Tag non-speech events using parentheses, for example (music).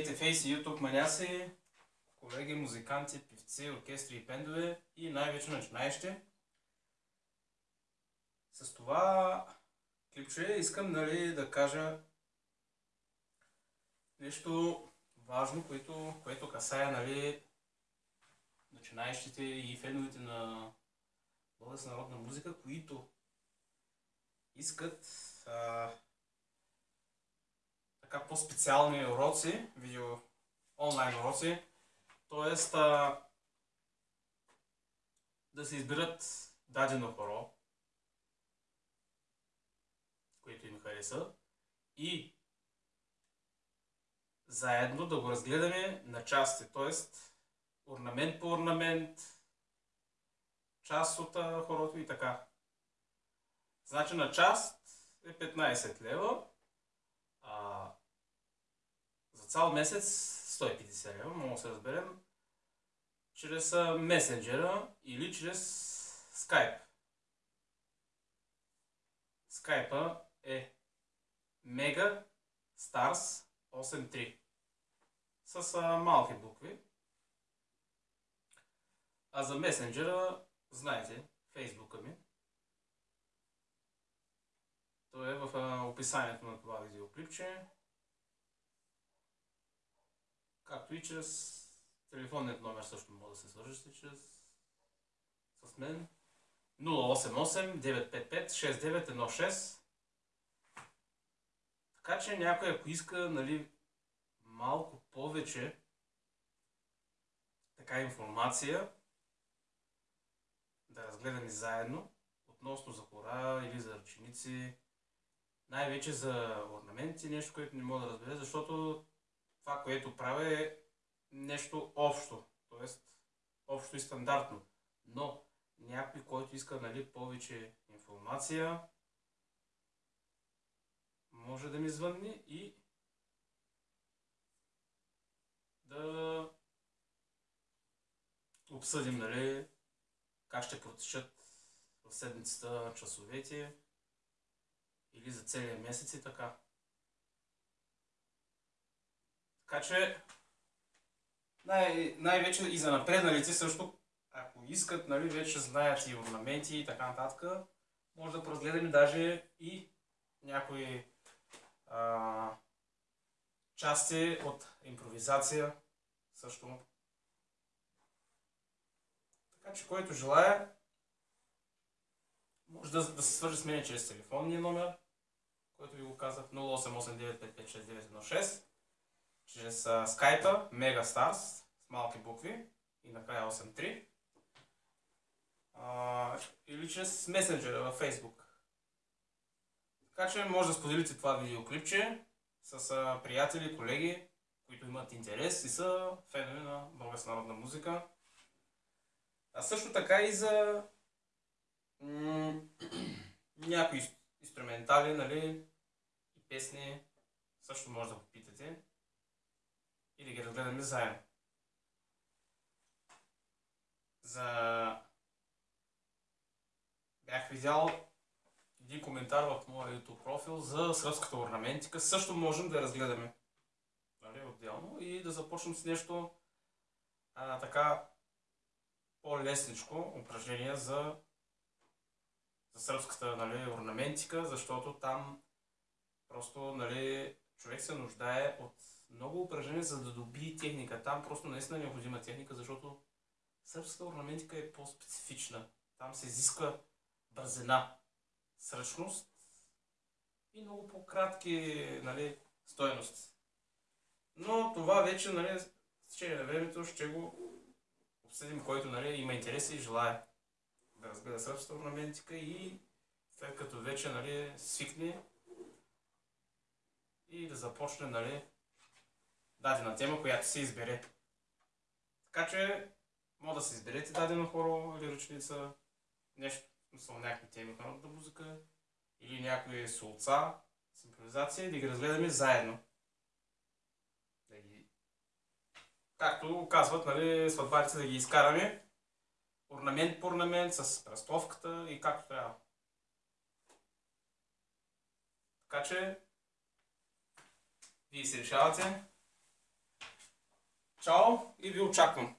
Здравейте, фейси, ютуб маняси, колеги, музиканти, певци, оркестри и пендове и най-вече начинаещи. С това клипче искам нали, да кажа нещо важно, което, което касае нали, начинаещите и феновете на българска народна музика, които искат а, така по-специални уроци, видео онлайн уроци, т.е. да се изберат дадено хоро, което им хареса и заедно да го разгледаме на части, т.е. орнамент по орнамент, част от хорото и така. Значи на част е 15 лева, а за цял месец 150 лева, може да се разберем, чрез месенджера или чрез скайп. Скайпа е Mega Stars 83 с малки букви. А за месенджера, знаете, фейсбука ми. То е в описанието на това видеоклипче. Както и чрез телефонният номер също може да се свържете чрез с мен. 088 955 6916 така че някой, ако иска нали, малко повече така информация, да разгледаме заедно, относно за хора или за ръченици, най-вече за орнаменти, нещо, което не мога да разбере, защото това, което правя е нещо общо, т.е. общо и стандартно. Но някой, който иска нали, повече информация, може да ми звънне и да обсъдим нали, как ще протечат в седмицата часовете или за целия месец и така. Така че най- най-вече и за напредналите също, ако искат, нали, вече знаят и орнаменти и така нататък, може да разгледаме даже и някои а, части от импровизация също. Така че който желая, може да, да се свържи с мен чрез телефонния номер, който ви го казах 0889556916, чрез а, скайпа Megastars с малки букви и накрая 83 а, или чрез месенджера във Facebook. Така че може да споделите това видеоклипче с приятели, колеги, които имат интерес и са фенове на българска народна музика. А също така и за (clears throat) някои инструментали, нали, и песни също може да попитате разгледаме заедно. За... Бях видял един коментар в моя YouTube профил за сръбската орнаментика. Също можем да я разгледаме нали, отделно и да започнем с нещо а, така по-лесничко упражнение за, за сръбската нали, орнаментика, защото там просто нали, човек се нуждае от много упражнения, за да доби техника. Там просто наистина е необходима техника, защото сръбската орнаментика е по-специфична. Там се изисква бързина сръчност и много по-кратки нали, стоености. Но това вече, нали, с течение на времето ще го обсъдим, който нали, има интерес и желая да разгледа сръбската орнаментика и след като вече нали, свикне и да започне нали, дадена тема, която се избере. Така че, може да се изберете дадено хоро или ръчница, нещо смисъл някакви теми народната музика или някои солца с импровизация и да ги разгледаме заедно. Да ги... Както казват, нали, сватбарите да ги изкараме орнамент по орнамент с пръстовката и както трябва. Така че, вие се решавате Чао и ви очаквам!